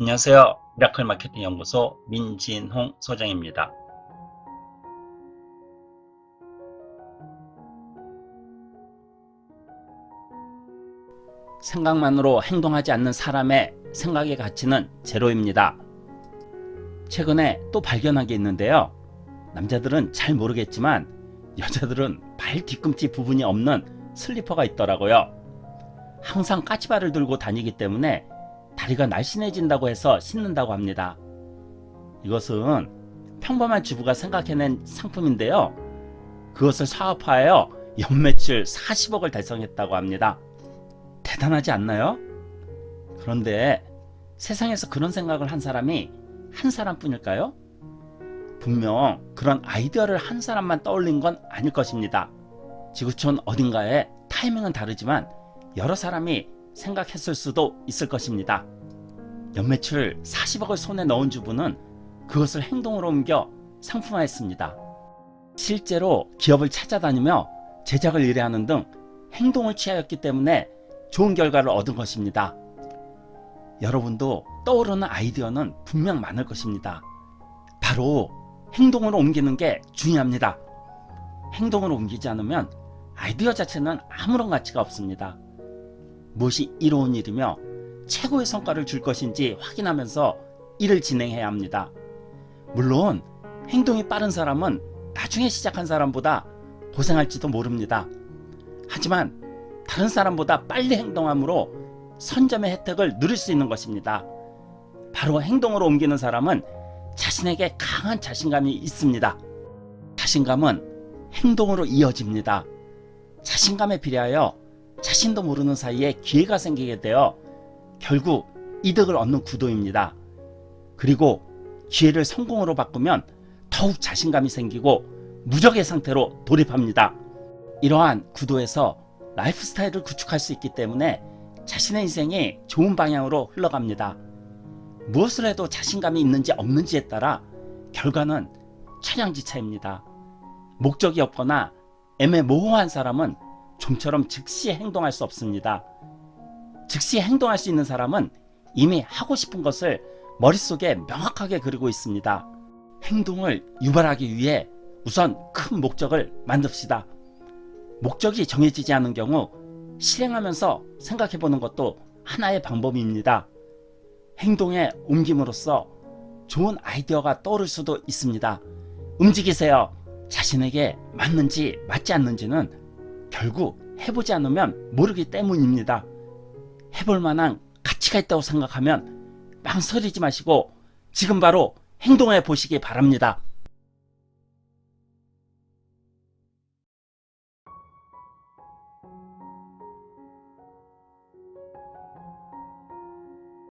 안녕하세요. 미라클 마케팅 연구소 민진홍 소장입니다. 생각만으로 행동하지 않는 사람의 생각의 가치는 제로입니다. 최근에 또 발견한 게 있는데요. 남자들은 잘 모르겠지만 여자들은 발 뒤꿈치 부분이 없는 슬리퍼가 있더라고요. 항상 까치발을 들고 다니기 때문에 다리가 날씬해진다고 해서 신는다고 합니다. 이것은 평범한 주부가 생각해낸 상품인데요. 그것을 사업화하여 연매출 40억을 달성했다고 합니다. 대단하지 않나요? 그런데 세상에서 그런 생각을 한 사람이 한 사람뿐일까요? 분명 그런 아이디어를 한 사람만 떠올린 건 아닐 것입니다. 지구촌 어딘가에 타이밍은 다르지만 여러 사람이 생각했을 수도 있을 것입니다. 연매출 40억을 손에 넣은 주부는 그것을 행동으로 옮겨 상품화했습니다. 실제로 기업을 찾아다니며 제작을 의뢰하는 등 행동을 취하였기 때문에 좋은 결과를 얻은 것입니다. 여러분도 떠오르는 아이디어는 분명 많을 것입니다. 바로 행동으로 옮기는 게 중요합니다. 행동으로 옮기지 않으면 아이디어 자체는 아무런 가치가 없습니다. 무엇이 이로운 일이며 최고의 성과를 줄 것인지 확인하면서 일을 진행해야 합니다. 물론 행동이 빠른 사람은 나중에 시작한 사람보다 고생할지도 모릅니다. 하지만 다른 사람보다 빨리 행동함으로 선점의 혜택을 누릴 수 있는 것입니다. 바로 행동으로 옮기는 사람은 자신에게 강한 자신감이 있습니다. 자신감은 행동으로 이어집니다. 자신감에 비례하여 자신도 모르는 사이에 기회가 생기게 되어 결국 이득을 얻는 구도입니다. 그리고 기회를 성공으로 바꾸면 더욱 자신감이 생기고 무적의 상태로 돌입합니다. 이러한 구도에서 라이프 스타일을 구축할 수 있기 때문에 자신의 인생이 좋은 방향으로 흘러갑니다. 무엇을 해도 자신감이 있는지 없는지에 따라 결과는 천양지차입니다. 목적이 없거나 애매모호한 사람은 좀처럼 즉시 행동할 수 없습니다. 즉시 행동할 수 있는 사람은 이미 하고 싶은 것을 머릿속에 명확하게 그리고 있습니다. 행동을 유발하기 위해 우선 큰 목적을 만듭시다. 목적이 정해지지 않은 경우 실행하면서 생각해보는 것도 하나의 방법입니다. 행동에 옮김으로써 좋은 아이디어가 떠오를 수도 있습니다. 움직이세요. 자신에게 맞는지 맞지 않는지는 결국 해보지 않으면 모르기 때문입니다. 해볼 만한 가치가 있다고 생각하면 망설이지 마시고 지금 바로 행동해 보시기 바랍니다.